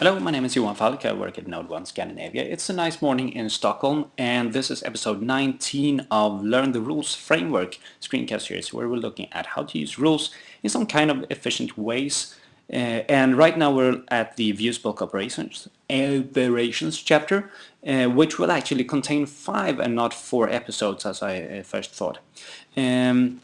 Hello, my name is Johan Falk. I work at NodeOne Scandinavia. It's a nice morning in Stockholm and this is episode 19 of Learn the Rules Framework screencast series where we're looking at how to use rules in some kind of efficient ways. Uh, and right now we're at the views bulk operations, operations chapter, uh, which will actually contain five and not four episodes as I uh, first thought. Um,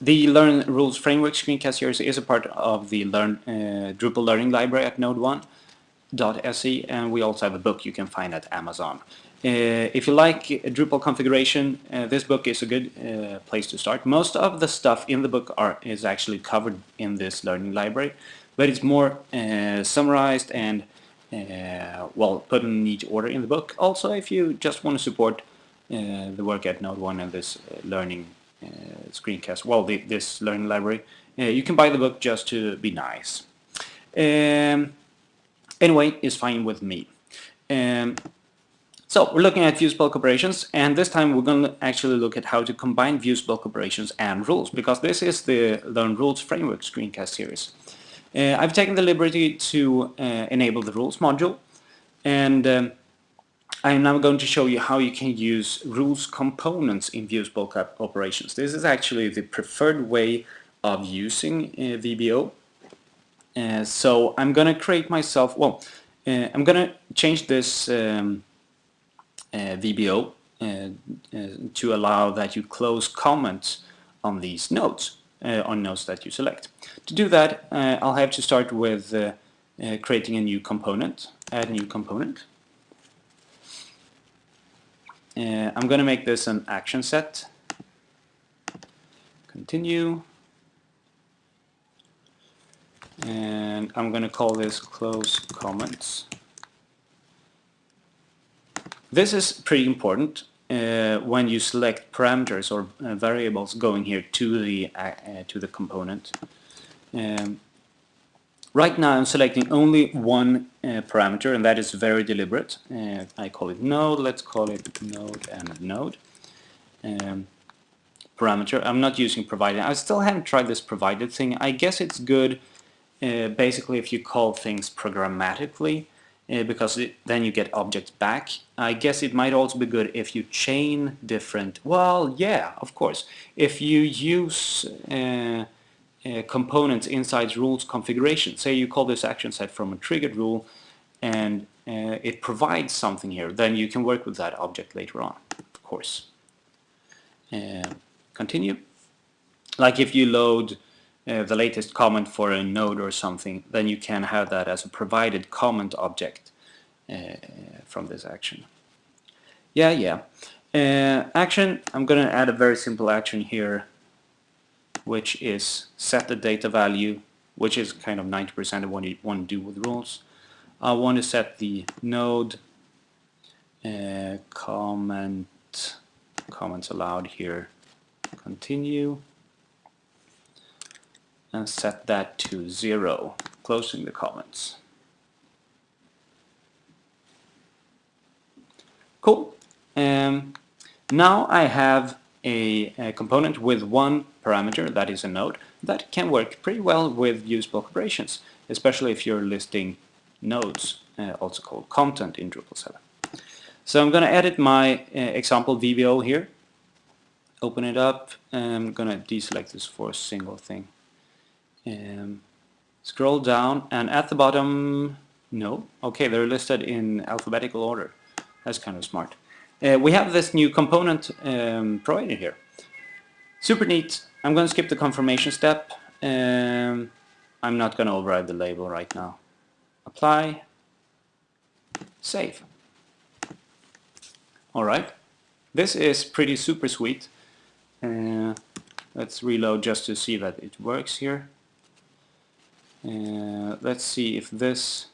the Learn Rules Framework screencast series is a part of the Learn uh, Drupal Learning Library at NodeOne.se and we also have a book you can find at Amazon. Uh, if you like Drupal configuration, uh, this book is a good uh, place to start. Most of the stuff in the book are, is actually covered in this learning library, but it's more uh, summarized and uh, well put in neat order in the book. Also, if you just want to support uh, the work at NodeOne and this learning screencast, well, the, this learning library. Uh, you can buy the book just to be nice. Um, anyway, it's fine with me. Um, so we're looking at views bulk operations and this time we're going to actually look at how to combine views bulk operations and rules because this is the Learn Rules Framework screencast series. Uh, I've taken the liberty to uh, enable the rules module and um, I am now going to show you how you can use rules components in views bulk operations. This is actually the preferred way of using uh, VBO. Uh, so I'm going to create myself, well, uh, I'm going to change this um, uh, VBO uh, uh, to allow that you close comments on these nodes, on nodes that you select. To do that, I'll have to start with creating a new component, add new component. Uh, I'm going to make this an action set. Continue. And I'm going to call this close comments. This is pretty important uh, when you select parameters or uh, variables going here to the uh, to the component. Um, Right now I'm selecting only one uh, parameter and that is very deliberate. Uh, I call it node, let's call it node and node. Um, parameter, I'm not using provided. I still haven't tried this provided thing. I guess it's good uh, basically if you call things programmatically uh, because it, then you get objects back. I guess it might also be good if you chain different, well yeah, of course. If you use uh, components inside rules configuration. Say you call this action set from a triggered rule and uh, it provides something here, then you can work with that object later on, of course. Uh, continue. Like if you load uh, the latest comment for a node or something, then you can have that as a provided comment object uh, from this action. Yeah, yeah. Action, I'm going to add a very simple action here which is set the data value, which is kind of 90% of what you want to do with rules. I want to set the node uh, comment comments allowed here continue and set that to zero closing the comments cool um, now I have a, a, component with one parameter, that is a node, that can work pretty well with views bulk operations, especially if you're listing nodes, uh, also called content in Drupal 7. So I'm going to edit my uh, example VBO here, open it up, I'm going to deselect this for a single thing. Um, scroll down and at the bottom, no, okay, they're listed in alphabetical order. That's kind of smart. Uh, we have this new component um, provided here. Super neat. I'm going to skip the confirmation step. Um, I'm not going to override the label right now. Apply. Save. Alright. This is pretty super sweet. Uh, let's reload just to see that it works here. Uh, let's see if this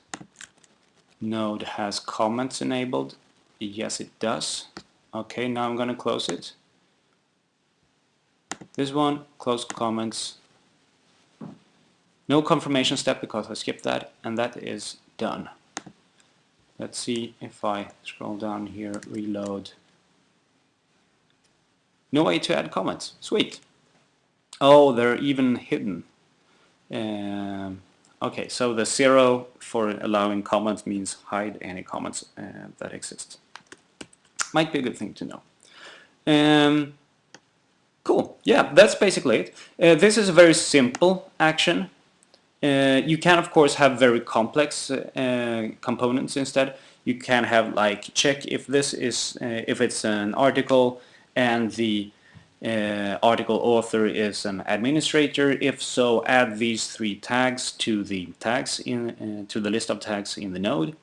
node has comments enabled. Yes, it does. Okay, now I'm going to close it. This one, close comments. No confirmation step because I skipped that, and that is done. Let's see if I scroll down here, reload. No way to add comments. Sweet. Oh, they're even hidden. Um, Okay, so the zero for allowing comments means hide any comments uh, that exist. Might be a good thing to know. Um, cool, yeah, that's basically it. Uh, this is a very simple action. Uh, you can of course have very complex uh, components instead. You can have like check if this is, uh, if it's an article and the uh, article author is an administrator. If so, add these three tags to the tags in uh, to the list of tags in the node,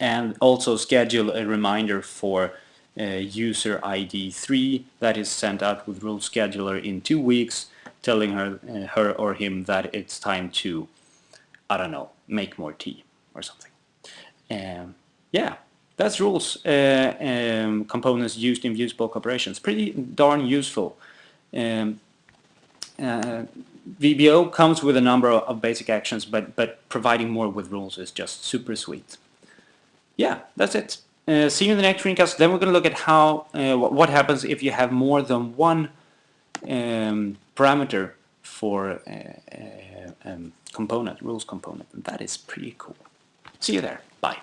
and also schedule a reminder for uh, user ID 3 that is sent out with rule scheduler in two weeks, telling her uh, her or him that it's time to, I don't know, make more tea or something. Um, yeah, that's rules uh, um, components used in views operations. Pretty darn useful. Um, uh, VBO comes with a number of basic actions, but, but providing more with rules is just super sweet. Yeah, that's it. Uh, see you in the next screencast. Then we're going to look at how uh, what happens if you have more than one um, parameter for uh, uh, um, component, rules component. And that is pretty cool. See you there. Bye.